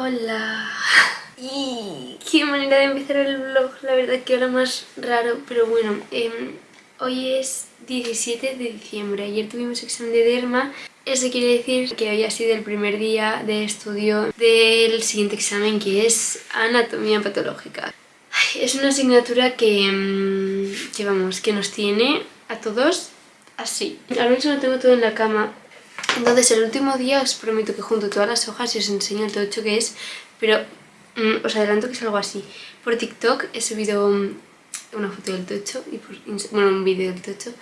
Hola. Y qué manera de empezar el vlog, la verdad que ahora más raro, pero bueno, em, hoy es 17 de diciembre, ayer tuvimos examen de derma, eso quiere decir que hoy ha sido el primer día de estudio del siguiente examen que es anatomía patológica. es una asignatura que, em, que, vamos, que nos tiene a todos así. Ahora mismo tengo todo en la cama entonces el último día os prometo que junto todas las hojas y os enseño el tocho que es, pero mm, os adelanto que es algo así. Por TikTok he subido mm, una foto del tocho, y por bueno, un vídeo del tocho,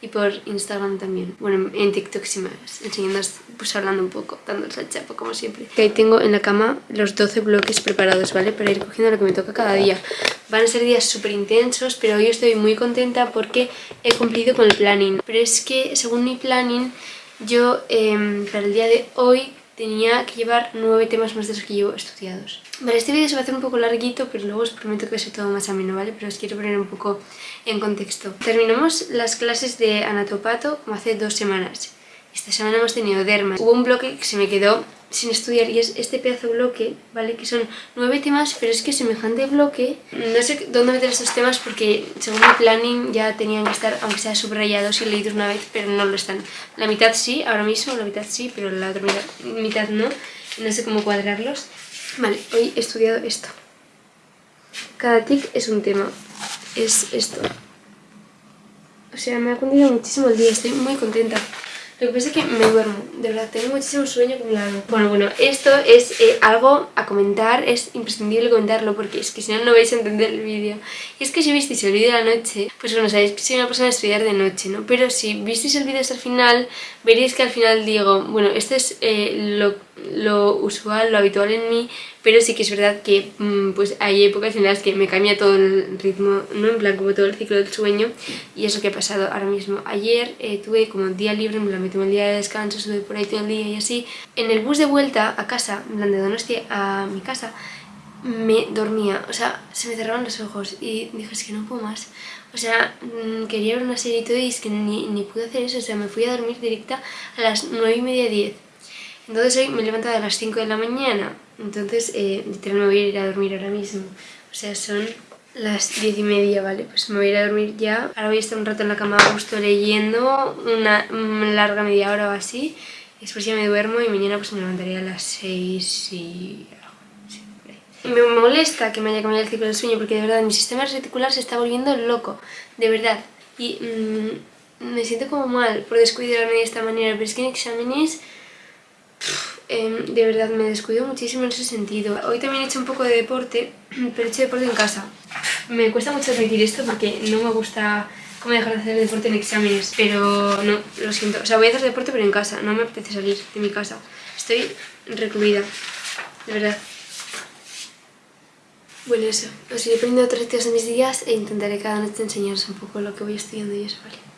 y por Instagram también. Bueno, en TikTok sí me enseñando, pues hablando un poco, dándoles la chapa como siempre. Ahí tengo en la cama los 12 bloques preparados, ¿vale? Para ir cogiendo lo que me toca cada día. Van a ser días súper intensos, pero hoy estoy muy contenta porque he cumplido con el planning. Pero es que según mi planning yo em, para el día de hoy tenía que llevar nueve temas más de los que llevo estudiados. Vale, este vídeo se va a hacer un poco larguito, pero luego os prometo que ser todo más ameno, ¿vale? Pero os quiero poner un poco en contexto. Terminamos las clases de anatopato como hace dos semanas. Esta semana hemos tenido dermas. Hubo un bloque que se me quedó sin estudiar y es este pedazo de bloque, ¿vale? Que son nueve temas, pero es que semejante bloque, no sé dónde meter estos temas porque según mi planning ya tenían que estar, aunque sea subrayados y leídos una vez, pero no lo están. La mitad sí, ahora mismo, la mitad sí, pero la otra mitad, no. No sé cómo cuadrarlos. Vale, hoy he estudiado esto. Cada tic es un tema. Es esto. O sea, me ha cundido muchísimo el día, estoy muy contenta. Lo que pasa es que me duermo, de verdad, tengo muchísimo sueño acumulado. Bueno, bueno, esto es eh, algo a comentar, es imprescindible comentarlo porque es que si no, no vais a entender el vídeo. Y es que si visteis el vídeo de la noche, pues bueno, sabéis que soy una persona de estudiar de noche, ¿no? Pero si visteis el vídeo hasta el final, veréis que al final digo, bueno, esto es eh, lo lo usual, lo habitual en mí, pero sí que es verdad que mm, pues hay épocas en las que me cambia todo el ritmo, no en plan como todo el ciclo del sueño y eso que ha pasado ahora mismo. Ayer eh, tuve como día libre, me lo metí el día de descanso, estuve por ahí todo el día y así. En el bus de vuelta a casa, en de Donostia a mi casa, me dormía, o sea, se me cerraban los ojos y dije, es que no puedo más. O sea, mm, quería ver una serie y todo y es que ni, ni pude hacer eso, o sea, me fui a dormir directa a las 9 y media, 10 entonces hoy me he levantado a las 5 de la mañana, entonces eh, literal me voy a ir a dormir ahora mismo. O sea, son las 10 y media, ¿vale? Pues me voy a ir a dormir ya. Ahora voy a estar un rato en la cama a gusto leyendo, una larga media hora o así. Después ya me duermo y mañana pues me levantaré a las 6 y... Y me molesta que me haya cambiado el ciclo del sueño porque de verdad mi sistema reticular se está volviendo loco, de verdad. Y mm, me siento como mal por descuidarme de esta manera, pero es que en exámenes Em, de verdad me descuido muchísimo en ese sentido. Hoy también he hecho un poco de deporte, pero he hecho deporte en casa. Me cuesta mucho admitir esto porque no me gusta cómo dejar de hacer deporte en exámenes, pero no, lo siento. O sea, voy a hacer deporte pero en casa, no me apetece salir de mi casa. Estoy recluida, de verdad. Bueno, eso. Os iré poniendo otros tíos en mis días e intentaré cada noche enseñaros un poco lo que voy estudiando y eso, ¿vale?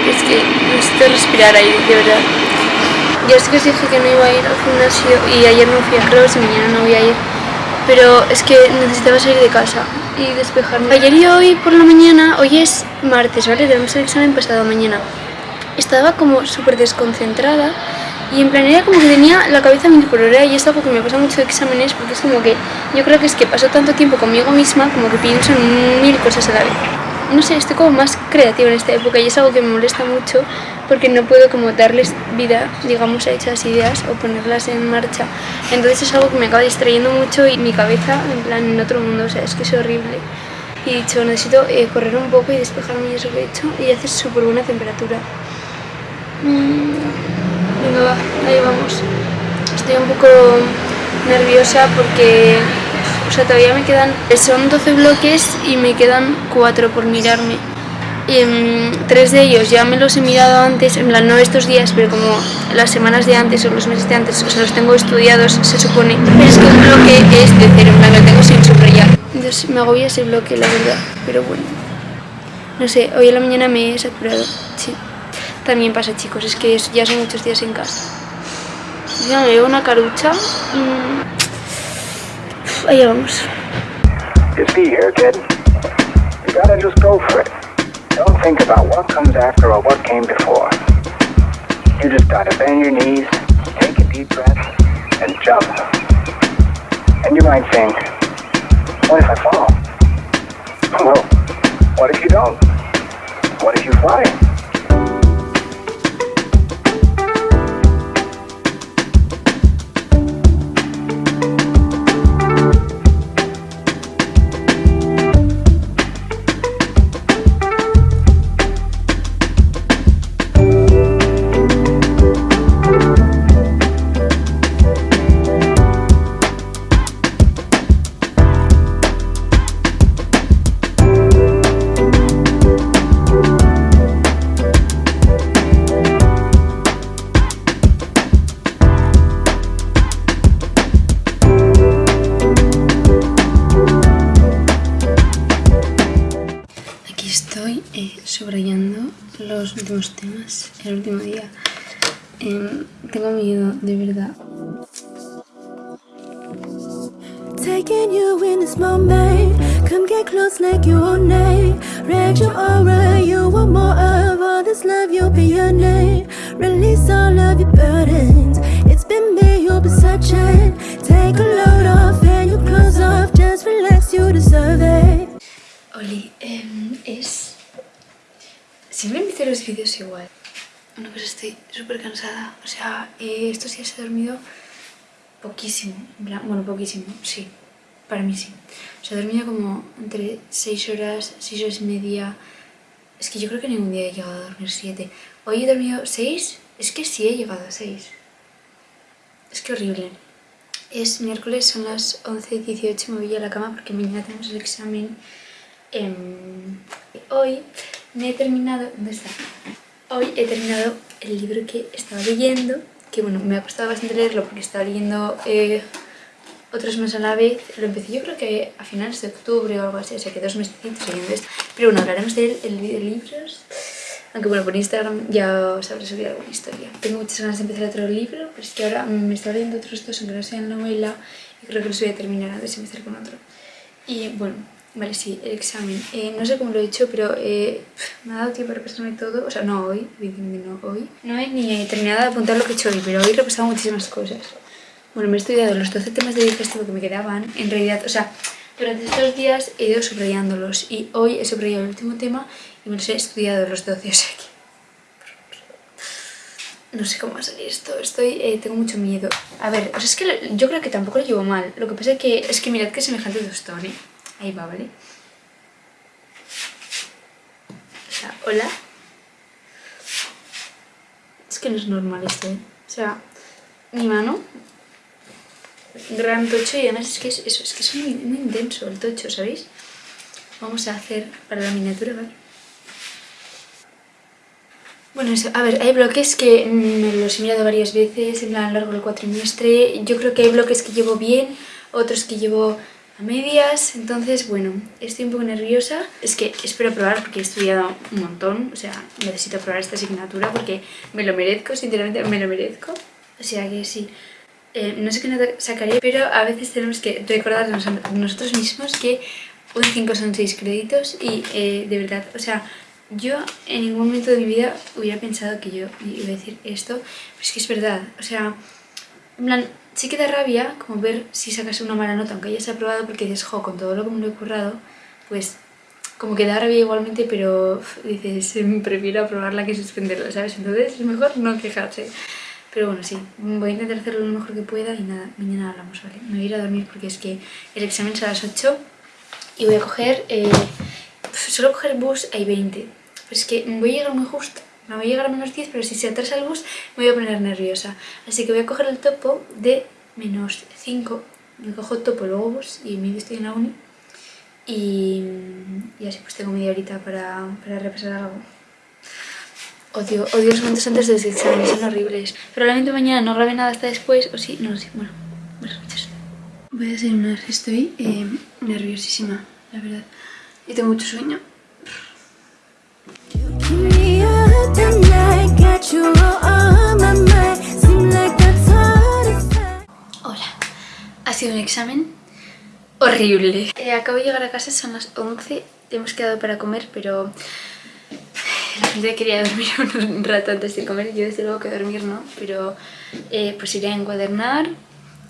Porque es que necesito respirar ahí, de verdad. Ya sé que os dije que no iba a ir al gimnasio y ayer no fui a cross y mañana no voy a ir. Pero es que necesitaba salir de casa y despejarme. Ayer y hoy por la mañana, hoy es martes, ¿vale? Tenemos el examen pasado mañana. Estaba como súper desconcentrada y en plan era como que tenía la cabeza mil por hora y es algo que me pasa mucho de exámenes porque es como que yo creo que es que paso tanto tiempo conmigo misma como que pienso en mil cosas a la vez. No sé, estoy como más creativa en esta época y es algo que me molesta mucho porque no puedo como darles vida, digamos, a esas ideas o ponerlas en marcha. Entonces es algo que me acaba distrayendo mucho y mi cabeza en plan en otro mundo, o sea, es que es horrible. Y dicho, necesito eh, correr un poco y despejarme y eso que he hecho y hace súper buena temperatura. Mm. Venga, va, ahí vamos. Estoy un poco nerviosa porque o sea, todavía me quedan... Son 12 bloques y me quedan 4 por mirarme. Y, um, tres de ellos ya me los he mirado antes, en plan, no estos días, pero como las semanas de antes o los meses de antes, o sea, los tengo estudiados, se supone. Pero es que un bloque es de cero, en plan, lo tengo sin subrayar. Entonces me agobia ese bloque, la verdad, pero bueno. No sé, hoy en la mañana me he saturado, sí. También pasa, chicos, es que ya son muchos días en casa. Ya me veo una carucha. Mm. Vamos. Just be here, kid. You gotta just go for it. Don't think about what comes after or what came before. You just gotta bend your knees, take a deep breath, and jump. And you might think, what if I fall? Well, what if you don't? What if you fly? Subrayando los últimos temas, el último día. Eh, tengo miedo, de verdad. Taking you in this moment Come get close like you own name Read your aura, you want more of all this love, you'll be your name Release all of your burdens It's been me, you'll be searching Take a load off and your clothes off Just relax, you deserve it Oli, eh, Siempre empiezo los vídeos igual. Bueno, pues estoy súper cansada. O sea, eh, estos días he dormido poquísimo. Bueno, poquísimo, sí. Para mí sí. O sea, he dormido como entre 6 horas, 6 horas y media. Es que yo creo que ningún día he llegado a dormir 7. Hoy he dormido 6. Es que sí he llegado a 6. Es que horrible. Es miércoles, son las 11.18 me voy a la cama porque mañana tenemos el examen. hoy me he terminado... ¿Dónde está? Hoy he terminado el libro que estaba leyendo, que bueno, me ha costado bastante leerlo porque estaba leyendo eh, otros más a la vez. Lo empecé yo creo que a finales de octubre o algo así, o sea que dos meses leyendo esto. Pero bueno, hablaremos de, el, de libros. Aunque bueno, por Instagram ya os habré subido alguna historia. Tengo muchas ganas de empezar otro libro, pero es que ahora me estaba leyendo otros dos, aunque no sean novela, y creo que los voy a terminar antes de empezar con otro. Y bueno, Vale, sí, el examen. Eh, no sé cómo lo he hecho, pero eh, me ha dado tiempo para repasarme todo. O sea, no hoy, no hoy. No he ni terminado de apuntar lo que he hecho hoy, pero hoy he repasado muchísimas cosas. Bueno, me he estudiado los 12 temas de digestivo que me quedaban. En realidad, o sea, durante estos días he ido subrayándolos. Y hoy he subrayado el último tema y me los he estudiado los 12. O sea que... No sé cómo va a salir esto, estoy, eh, tengo mucho miedo. A ver, o sea, es que yo creo que tampoco lo llevo mal. Lo que pasa es que, es que mirad que semejante tostón, ¿eh? Ahí va, ¿vale? O sea, hola. Es que no es normal esto, ¿eh? O sea, mi mano, gran tocho y además es que es, eso, es, que es muy, muy intenso el tocho, ¿sabéis? Vamos a hacer para la miniatura, ¿vale? Bueno, eso, a ver, hay bloques que me los he mirado varias veces en plan largo del cuatrimestre. Yo creo que hay bloques que llevo bien, otros que llevo a medias, entonces bueno, estoy un poco nerviosa. Es que espero probar porque he estudiado un montón, o sea, necesito probar esta asignatura porque me lo merezco, sinceramente me lo merezco. O sea que sí, eh, no sé qué nota sacaré, pero a veces tenemos que recordarnos a nosotros mismos que un 5 son 6 créditos y eh, de verdad, o sea, yo en ningún momento de mi vida hubiera pensado que yo iba a decir esto, pero es que es verdad, o sea, en plan, sí que da rabia como ver si sacas una mala nota, aunque hayas aprobado, porque dices, jo, con todo lo que me lo he currado, pues como que da rabia igualmente, pero dices, prefiero aprobarla que suspenderla, ¿sabes? Entonces es mejor no quejarse. Pero bueno, sí, voy a intentar hacerlo lo mejor que pueda y nada, mañana hablamos, ¿vale? Me voy a ir a dormir porque es que el examen es a las 8 y voy a coger, eh, solo coger bus hay 20. Pues es que voy a llegar muy justo, me voy a llegar a menos 10, pero si se atrasa el bus me voy a poner nerviosa. Así que voy a coger el topo de menos 5, me cojo topo, luego bus y medio estoy en la uni. Y, y así pues tengo media horita para, para repasar algo. Odio, odio los momentos antes de los exámenes, son horribles. Probablemente mañana no grabe nada hasta después, o sí, no lo sé, bueno, buenas noches. Voy a desayunar, estoy eh, nerviosísima, la verdad. Y tengo mucho sueño. Hola, ha sido un examen horrible. Eh, acabo de llegar a casa, son las 11, hemos quedado para comer, pero la gente quería dormir un rato antes de comer, yo desde luego que dormir no, pero eh, pues iré a encuadernar.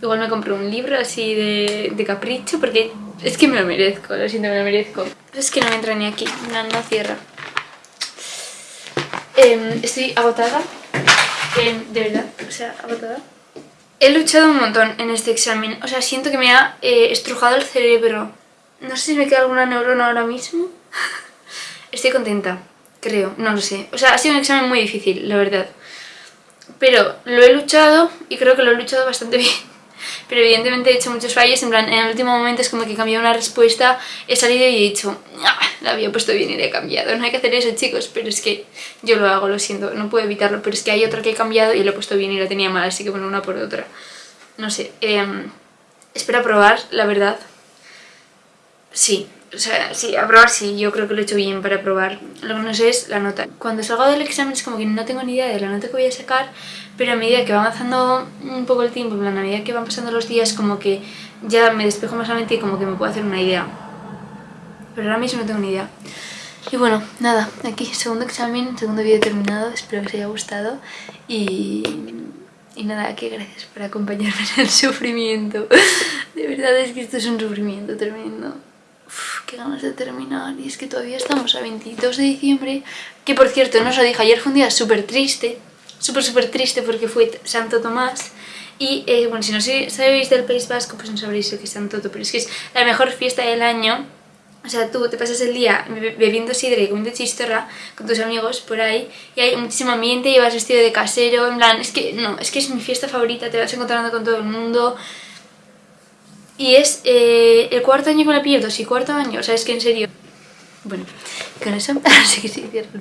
Igual me compré un libro así de, de, capricho porque es que me lo merezco, lo siento, me lo merezco. Es que no me entra ni aquí, no, no cierra. Eh, estoy agotada, eh, de verdad, o sea, agotada. He luchado un montón en este examen, o sea, siento que me ha eh, estrujado el cerebro. No sé si me queda alguna neurona ahora mismo. Estoy contenta, creo, no lo sé. O sea, ha sido un examen muy difícil, la verdad. Pero lo he luchado y creo que lo he luchado bastante bien pero evidentemente he hecho muchos fallos, en plan, en el último momento es como que he cambiado una respuesta, he salido y he dicho, ah, la había puesto bien y la he cambiado, no hay que hacer eso chicos, pero es que yo lo hago, lo siento, no puedo evitarlo, pero es que hay otra que he cambiado y lo he puesto bien y la tenía mal, así que bueno, una por otra, no sé, eh, espero probar, la verdad, sí, o sea, sí, aprobar sí, yo creo que lo he hecho bien para probar. Lo que no sé es la nota. Cuando salgo del examen es como que no tengo ni idea de la nota que voy a sacar, pero a medida que va avanzando un poco el tiempo, a medida que van pasando los días, como que ya me despejo más la mente y como que me puedo hacer una idea. Pero ahora mismo no tengo ni idea. Y bueno, nada, aquí segundo examen, segundo vídeo terminado, espero que os haya gustado y... Nada, que gracias por acompañarme en el sufrimiento. De verdad es que esto es un sufrimiento tremendo. Uf, qué ganas de terminar. Y es que todavía estamos a 22 de diciembre. Que por cierto, no os lo dije, ayer fue un día súper triste. Súper, súper triste porque fue Santo Tomás. Y eh, bueno, si no sabéis del País Vasco, pues no sabréis lo que es Santo Tomás. Pero es que es la mejor fiesta del año. O sea, tú te pasas el día bebiendo sidra y comiendo chistorra con tus amigos por ahí y hay muchísimo ambiente y vas vestido de casero, en plan, es que no, es que es mi fiesta favorita, te vas encontrando con todo el mundo, y es eh, el cuarto año que la pierdo, sí, cuarto año, o sea, es que en serio... Bueno, con eso, así que sí, cierro